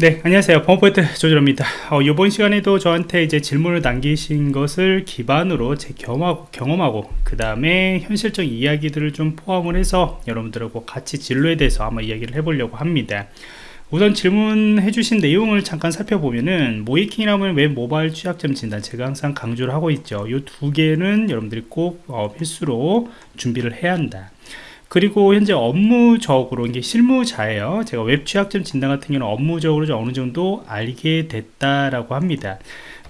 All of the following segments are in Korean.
네 안녕하세요. 범포인트 조절입니다. 어, 이번 시간에도 저한테 이제 질문을 남기신 것을 기반으로 제 경험하고, 경험하고 그 다음에 현실적 이야기들을 좀 포함을 해서 여러분들하고 같이 진로에 대해서 한번 이야기를 해보려고 합니다. 우선 질문해 주신 내용을 잠깐 살펴보면은 모의해킹이라면 웹 모바일 취약점 진단 제가 항상 강조를 하고 있죠. 이 두 개는 여러분들이 꼭 어, 필수로 준비를 해야 한다 그리고 현재 업무적으로 이게 실무자예요. 제가 웹 취약점 진단 같은 경우는 업무적으로 어느 정도 알게 됐다라고 합니다.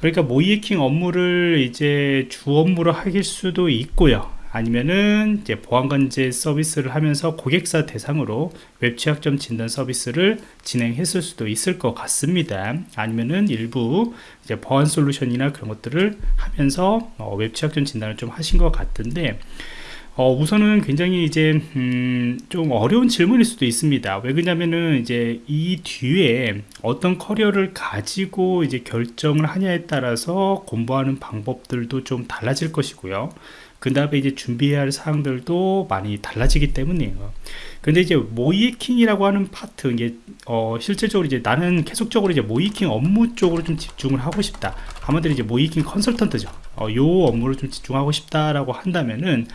그러니까 모의 해킹 업무를 이제 주 업무로 하실 수도 있고요. 아니면은 이제 보안관제 서비스를 하면서 고객사 대상으로 웹 취약점 진단 서비스를 진행했을 수도 있을 것 같습니다. 아니면은 일부 이제 보안 솔루션이나 그런 것들을 하면서 어, 웹 취약점 진단을 좀 하신 것 같은데 어, 우선은 굉장히 이제 음, 좀 어려운 질문일 수도 있습니다. 왜 그러냐면은 이제 이 뒤에 어떤 커리어를 가지고 이제 결정을 하냐에 따라서 공부하는 방법들도 좀 달라질 것이고요. 그 다음에 이제 준비해야 할 사항들도 많이 달라지기 때문이에요. 근데 이제 모이킹이라고 하는 파트 이게 어 실질적으로 이제 나는 계속적으로 이제 모이킹 업무 쪽으로 좀 집중을 하고 싶다. 아마도 이제 모이킹 컨설턴트죠. 어, 요 업무를 좀 집중하고 싶다라고 한다면은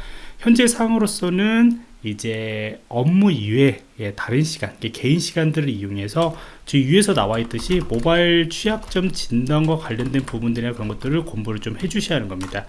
현재 상으로서는 이제 업무 이외에 다른 시간 개인 시간들을 이용해서 지금 위에서 나와 있듯이 모바일 취약점 진단과 관련된 부분들이나 그런 것들을 공부를 좀 해주셔야 하는 겁니다.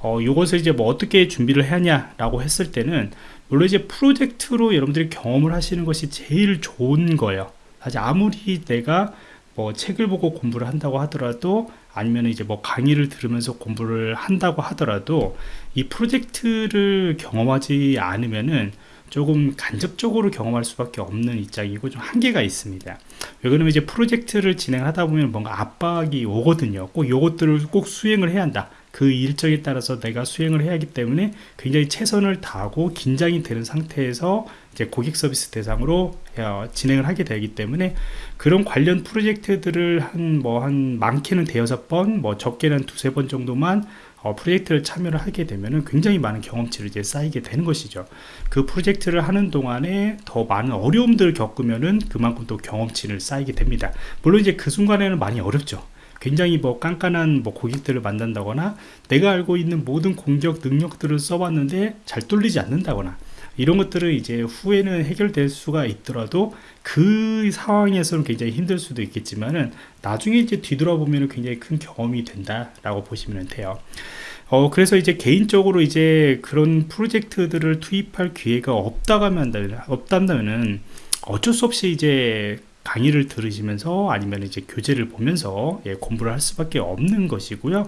어, 이것을 이제 뭐 어떻게 준비를 하냐 라고 했을 때는 물론 이제 프로젝트로 여러분들이 경험을 하시는 것이 제일 좋은 거예요. 사실 아무리 내가 뭐 책을 보고 공부를 한다고 하더라도 아니면 이제 뭐 강의를 들으면서 공부를 한다고 하더라도 이 프로젝트를 경험하지 않으면은 조금 간접적으로 경험할 수밖에 없는 입장이고 좀 한계가 있습니다. 왜 그러면 이제 프로젝트를 진행하다 보면 뭔가 압박이 오거든요. 꼭 요것들을 꼭 수행을 해야 한다 그 일정에 따라서 내가 수행을 해야 하기 때문에 굉장히 최선을 다하고 긴장이 되는 상태에서 이제 고객 서비스 대상으로 어, 진행을 하게 되기 때문에 그런 관련 프로젝트들을 한 뭐한 뭐 많게는 대여섯 번, 뭐 적게는 두세 번 정도만 어, 프로젝트를 참여를 하게 되면은 굉장히 많은 경험치를 이제 쌓이게 되는 것이죠. 그 프로젝트를 하는 동안에 더 많은 어려움들을 겪으면은 그만큼 또 경험치를 쌓이게 됩니다. 물론 이제 그 순간에는 많이 어렵죠. 굉장히 뭐 깐깐한 뭐 고객들을 만난다거나 내가 알고 있는 모든 공격 능력들을 써봤는데 잘 뚫리지 않는다거나 이런 것들은 이제 후에는 해결될 수가 있더라도 그 상황에서는 굉장히 힘들 수도 있겠지만은 나중에 이제 뒤돌아보면 굉장히 큰 경험이 된다라고 보시면 돼요. 어, 그래서 이제 개인적으로 이제 그런 프로젝트들을 투입할 기회가 없다고 하면, 없다면은 어쩔 수 없이 이제 강의를 들으시면서 아니면 이제 교재를 보면서 예, 공부를 할 수밖에 없는 것이고요.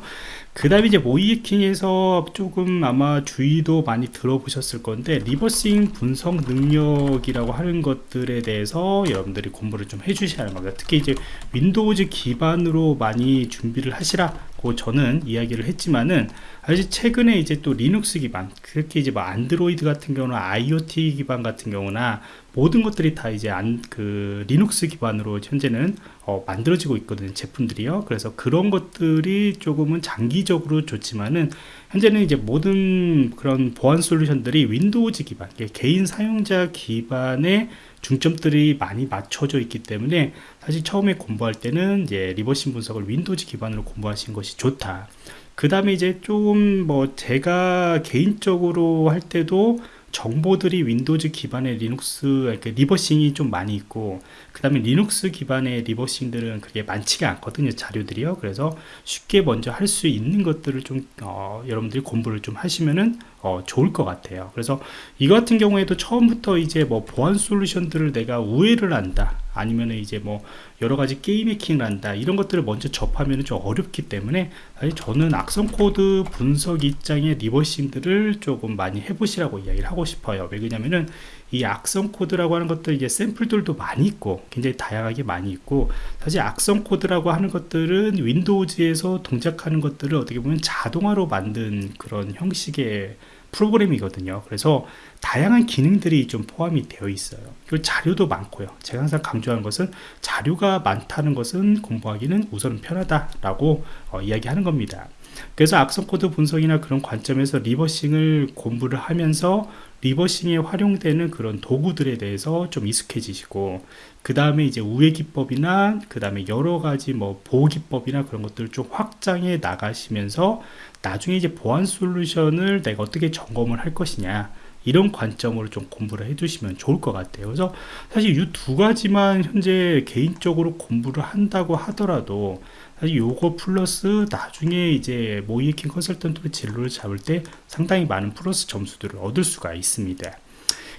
그 다음에 이제 모이킹에서 조금 아마 주의도 많이 들어보셨을 건데 리버싱 분석 능력이라고 하는 것들에 대해서 여러분들이 공부를 좀 해주셔야 겁니다. 특히 이제 윈도우즈 기반으로 많이 준비를 하시라 고 저는 이야기를 했지만은 아직 최근에 이제 또 리눅스 기반 그렇게 이제 뭐 안드로이드 같은 경우는 IoT 기반 같은 경우나 모든 것들이 다 이제 안, 그 리눅스 기반으로 현재는 어, 만들어지고 있거든요 제품들이요. 그래서 그런 것들이 조금은 장기적으로 좋지만은 현재는 이제 모든 그런 보안 솔루션들이 윈도우즈 기반 개인 사용자 기반의 중점들이 많이 맞춰져 있기 때문에 사실 처음에 공부할 때는 이제 reversing 분석을 윈도우즈 기반으로 공부하신 것이 좋다. 그 다음에 이제 좀 뭐 제가 개인적으로 할 때도 정보들이 윈도우즈 기반의 리눅스 reversing이 좀 많이 있고 그 다음에 리눅스 기반의 reversing들은 그게 많지가 않거든요 자료들이요. 그래서 쉽게 먼저 할 수 있는 것들을 좀 어, 여러분들이 공부를 좀 하시면은 어, 좋을 것 같아요. 그래서 이 같은 경우에도 처음부터 이제 뭐 보안 솔루션들을 내가 우회를 한다 아니면 이제 뭐 여러 가지 게임 해킹을 한다. 이런 것들을 먼저 접하면 좀 어렵기 때문에 사실 저는 악성 코드 분석 입장의 reversing들을 조금 많이 해보시라고 이야기를 하고 싶어요. 왜 그러냐면은 이 악성 코드라고 하는 것들 이제 샘플들도 많이 있고 굉장히 다양하게 많이 있고 사실 악성 코드라고 하는 것들은 윈도우즈에서 동작하는 것들을 어떻게 보면 자동화로 만든 그런 형식의 프로그램이거든요. 그래서 다양한 기능들이 좀 포함이 되어 있어요. 그리고 자료도 많고요. 제가 항상 강조하는 것은 자료가 많다는 것은 공부하기는 우선 편하다라고 어, 이야기하는 겁니다 그래서 악성 코드 분석이나 그런 관점에서 reversing을 공부를 하면서 reversing에 활용되는 그런 도구들에 대해서 좀 익숙해지시고 그 다음에 이제 우회 기법이나 그 다음에 여러 가지 뭐 보호 기법이나 그런 것들을 좀 확장해 나가시면서 나중에 이제 보안 솔루션을 내가 어떻게 점검을 할 것이냐 이런 관점으로 좀 공부를 해두시면 좋을 것 같아요. 그래서 사실 이 두 가지만 현재 개인적으로 공부를 한다고 하더라도 사실 요거 플러스 나중에 이제 모이킹 컨설턴트로 진로를 잡을 때 상당히 많은 플러스 점수들을 얻을 수가 있습니다.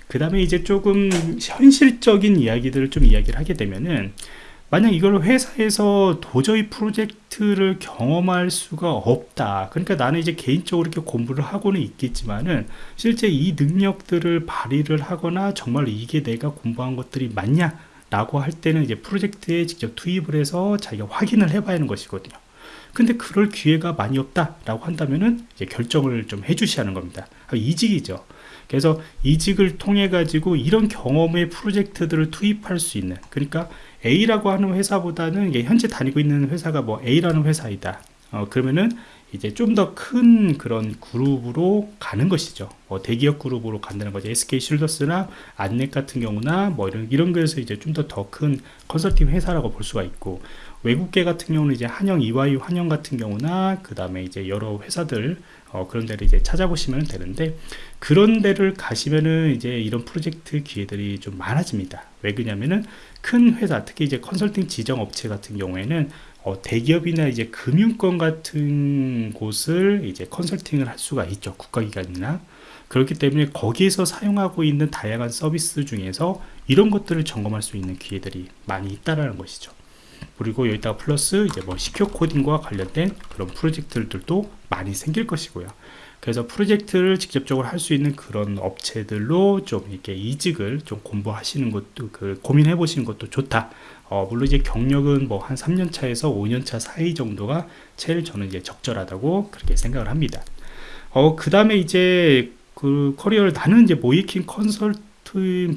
그 다음에 이제 조금 현실적인 이야기들을 좀 이야기를 하게 되면은 만약 이걸 회사에서 도저히 프로젝트를 경험할 수가 없다. 그러니까 나는 이제 개인적으로 이렇게 공부를 하고는 있겠지만은 실제 이 능력들을 발휘를 하거나 정말 이게 내가 공부한 것들이 맞냐 라고 할 때는 이제 프로젝트에 직접 투입을 해서 자기가 확인을 해봐야 하는 것이거든요. 근데 그럴 기회가 많이 없다 라고 한다면은 결정을 좀 해주셔야 하는 겁니다. 이직이죠 그래서 이직을 통해 가지고 이런 경험의 프로젝트들을 투입할 수 있는 그러니까 A라고 하는 회사보다는 현재 다니고 있는 회사가 뭐 A라는 회사이다 어, 그러면은 이제 좀 더 큰 그런 그룹으로 가는 것이죠. 뭐 대기업 그룹으로 간다는 거죠. SK 쉴더스나 안넷 같은 경우나 뭐 이런 이런 거에서 이제 좀 더 더 큰 컨설팅 회사라고 볼 수가 있고 외국계 같은 경우는 이제 한영 이와이 환영 같은 경우나 그 다음에 이제 여러 회사들 어, 그런 데를 이제 찾아보시면 되는데 그런 데를 가시면은 이제 이런 프로젝트 기회들이 좀 많아집니다. 왜 그러냐면은 큰 회사 특히 이제 컨설팅 지정 업체 같은 경우에는 어, 대기업이나 이제 금융권 같은 곳을 이제 컨설팅을 할 수가 있죠. 국가기관이나. 그렇기 때문에 거기에서 사용하고 있는 다양한 서비스 중에서 이런 것들을 점검할 수 있는 기회들이 많이 있다라는 것이죠. 그리고 여기다가 플러스 이제 뭐 시큐어 코딩과 관련된 그런 프로젝트들도 많이 생길 것이고요. 그래서 프로젝트를 직접적으로 할 수 있는 그런 업체들로 좀 이렇게 이직을 좀 공부하시는 것도 그 고민해 보시는 것도 좋다. 어, 물론 이제 경력은 뭐 한 3년 차에서 5년 차 사이 정도가 제일 저는 이제 적절하다고 그렇게 생각을 합니다. 어, 그 다음에 이제 그 커리어를 나는 이제 모이킹 컨설팅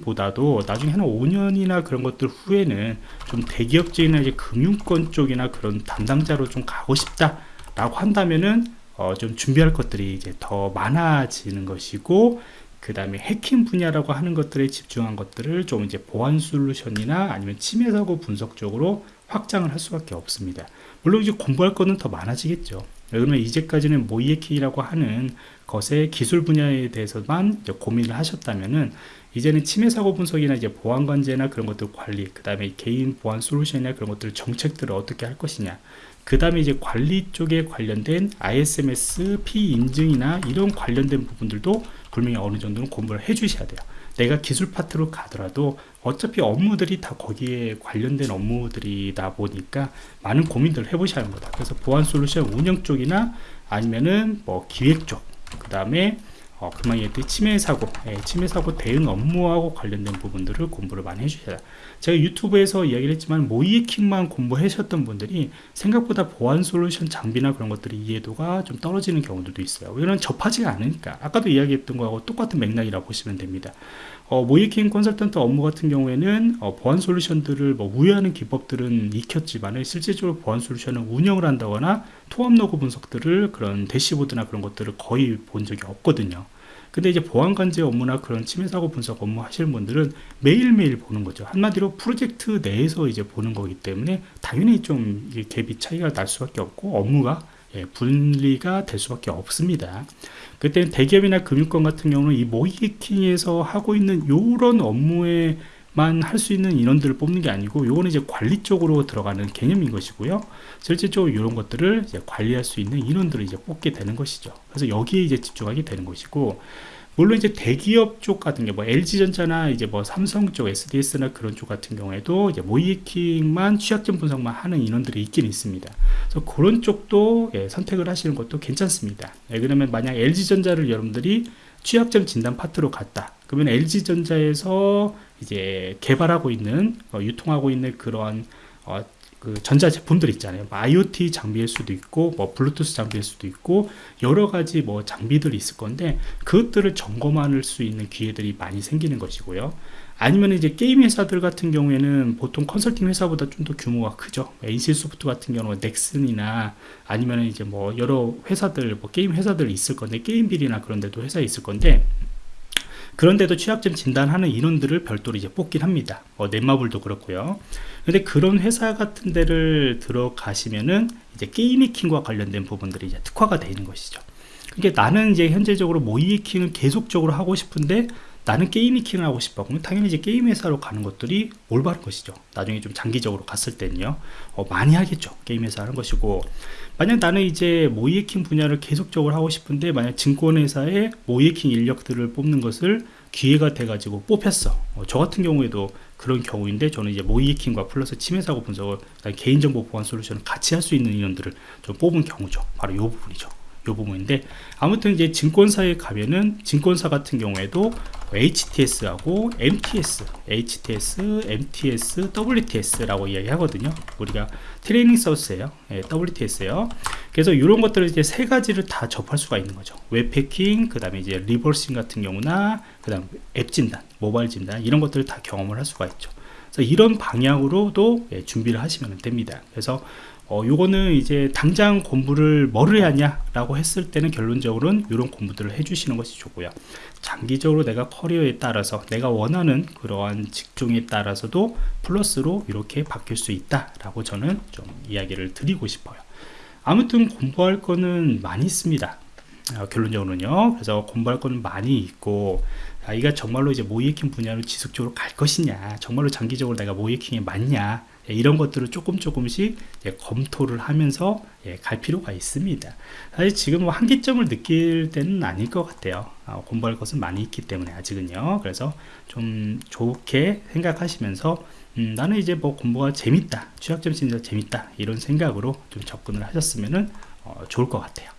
보다도 나중에 한 5년이나 그런 것들 후에는 좀 대기업적이나 이제 금융권 쪽이나 그런 담당자로 좀 가고 싶다라고 한다면은 어, 좀 준비할 것들이 이제 더 많아지는 것이고 그 다음에 해킹 분야라고 하는 것들에 집중한 것들을 좀 이제 보안 솔루션이나 아니면 침해 사고 분석 쪽으로 확장을 할 수밖에 없습니다. 물론 이제 공부할 거는 더 많아지겠죠. 그러면 이제까지는 모이에킹이라고 하는 것의 기술 분야에 대해서만 고민을 하셨다면은 이제는 침해 사고 분석이나 이제 보안 관제나 그런 것들 관리, 그 다음에 개인 보안 솔루션이나 그런 것들 정책들을 어떻게 할 것이냐, 그 다음에 이제 관리 쪽에 관련된 ISMS, P 인증이나 이런 관련된 부분들도 분명히 어느 정도는 공부를 해 주셔야 돼요. 내가 기술 파트로 가더라도 어차피 업무들이 다 거기에 관련된 업무들이다 보니까 많은 고민들을 해보셔야 합니다. 그래서 보안 솔루션 운영 쪽이나 아니면은 뭐 기획 쪽, 그 다음에 어, 금방 얘기했듯이 침해 사고, 예, 침해 사고 대응 업무하고 관련된 부분들을 공부를 많이 해주셔야 제가 유튜브에서 이야기를 했지만 모이킹만 공부하셨던 분들이 생각보다 보안 솔루션 장비나 그런 것들이 이해도가 좀 떨어지는 경우들도 있어요. 왜냐면 접하지가 않으니까. 아까도 이야기했던 거하고 똑같은 맥락이라 고 보시면 됩니다. 어, 모의 해킹 컨설턴트 업무 같은 경우에는 어, 보안 솔루션들을 뭐 우회하는 기법들은 익혔지만 실제적으로 보안 솔루션을 운영을 한다거나 통합 로그 분석들을 그런 대시보드나 그런 것들을 거의 본 적이 없거든요. 근데 이제 보안 관제 업무나 그런 침해 사고 분석 업무 하시는 분들은 매일매일 보는 거죠. 한마디로 프로젝트 내에서 이제 보는 거기 때문에 당연히 좀 갭이 차이가 날 수밖에 없고 업무가 예, 분리가 될 수밖에 없습니다. 그때 대기업이나 금융권 같은 경우는 이 모이킹에서 하고 있는 이런 업무에 만 할 수 있는 인원들을 뽑는 게 아니고 요거는 이제 관리 쪽으로 들어가는 개념인 것이고요 실질적으로 이런 것들을 관리할 수 있는 인원들을 이제 뽑게 되는 것이죠 그래서 여기에 이제 집중하게 되는 것이고 물론 이제 대기업 쪽 같은 경우 뭐 LG전자나 이제 뭐 삼성 쪽 SDS나 그런 쪽 같은 경우에도 이제 모이킹만 취약점 분석만 하는 인원들이 있긴 있습니다. 그래서 그런 쪽도 예, 선택을 하시는 것도 괜찮습니다. 예, 그러면 만약 LG전자를 여러분들이 취약점 진단 파트로 갔다. 그러면 LG전자에서 이제 개발하고 있는 어, 유통하고 있는 그러한 어, 그 전자 제품들 있잖아요. 뭐 IoT 장비일 수도 있고, 뭐 블루투스 장비일 수도 있고, 여러 가지 뭐 장비들이 있을 건데, 그것들을 점검할 수 있는 기회들이 많이 생기는 것이고요. 아니면 이제 게임 회사들 같은 경우에는 보통 컨설팅 회사보다 좀 더 규모가 크죠. NC소프트 같은 경우는 넥슨이나 아니면 이제 뭐 여러 회사들, 뭐 게임 회사들이 있을 건데 게임빌이나 그런 데도 회사에 있을 건데 그런데도 취약점 진단하는 인원들을 별도로 이제 뽑긴 합니다. 어, 넷마블도 그렇고요. 근데 그런 회사 같은 데를 들어가시면은 이제 게임 해킹과 관련된 부분들이 이제 특화가 되는 것이죠. 그게 나는 이제 현재적으로 모의 해킹을 계속적으로 하고 싶은데 나는 게임 해킹을 하고 싶어. 그럼 당연히 이제 게임 회사로 가는 것들이 올바른 것이죠. 나중에 좀 장기적으로 갔을 때는요. 어, 많이 하겠죠. 게임 회사 하는 것이고. 만약 나는 이제 모의 해킹 분야를 계속적으로 하고 싶은데 만약 증권회사에 모의 해킹 인력들을 뽑는 것을 기회가 돼가지고 뽑혔어. 어, 저 같은 경우에도 그런 경우인데 저는 이제 모의 해킹과 플러스 침해 사고 분석을 개인정보 보안 솔루션을 같이 할 수 있는 인원들을 좀 뽑은 경우죠. 바로 이 부분이죠. 요 부분인데 아무튼 이제 증권사에 가면은 증권사 같은 경우에도 HTS하고 MTS, HTS, MTS, WTS라고 이야기하거든요. 우리가 트레이닝 서스예요. 예, WTS예요. 그래서 이런 것들을 이제 세 가지를 다 접할 수가 있는 거죠. 웹 해킹, 그다음에 이제 reversing 같은 경우나 그다음 앱 진단, 모바일 진단 이런 것들을 다 경험을 할 수가 있죠. 그래서 이런 방향으로도 예, 준비를 하시면 됩니다. 그래서 어, 요거는 이제 당장 공부를 뭐를 해야 하냐 라고 했을 때는 결론적으로는 이런 공부들을 해주시는 것이 좋고요. 장기적으로 내가 커리어에 따라서 내가 원하는 그러한 직종에 따라서도 플러스로 이렇게 바뀔 수 있다 라고 저는 좀 이야기를 드리고 싶어요. 아무튼 공부할 거는 많이 있습니다. 어, 결론적으로는요. 그래서 공부할 거는 많이 있고 아이가 정말로 이제 모이킹 분야로 지속적으로 갈 것이냐, 정말로 장기적으로 내가 모이킹에 맞냐 예, 이런 것들을 조금 조금씩 검토를 하면서 예, 갈 필요가 있습니다. 사실 지금 뭐 한계점을 느낄 때는 아닐 것 같아요. 아, 공부할 것은 많이 있기 때문에 아직은요. 그래서 좀 좋게 생각하시면서 음, 나는 이제 뭐 공부가 재밌다, 취약점 진짜 재밌다 이런 생각으로 좀 접근을 하셨으면 어, 좋을 것 같아요.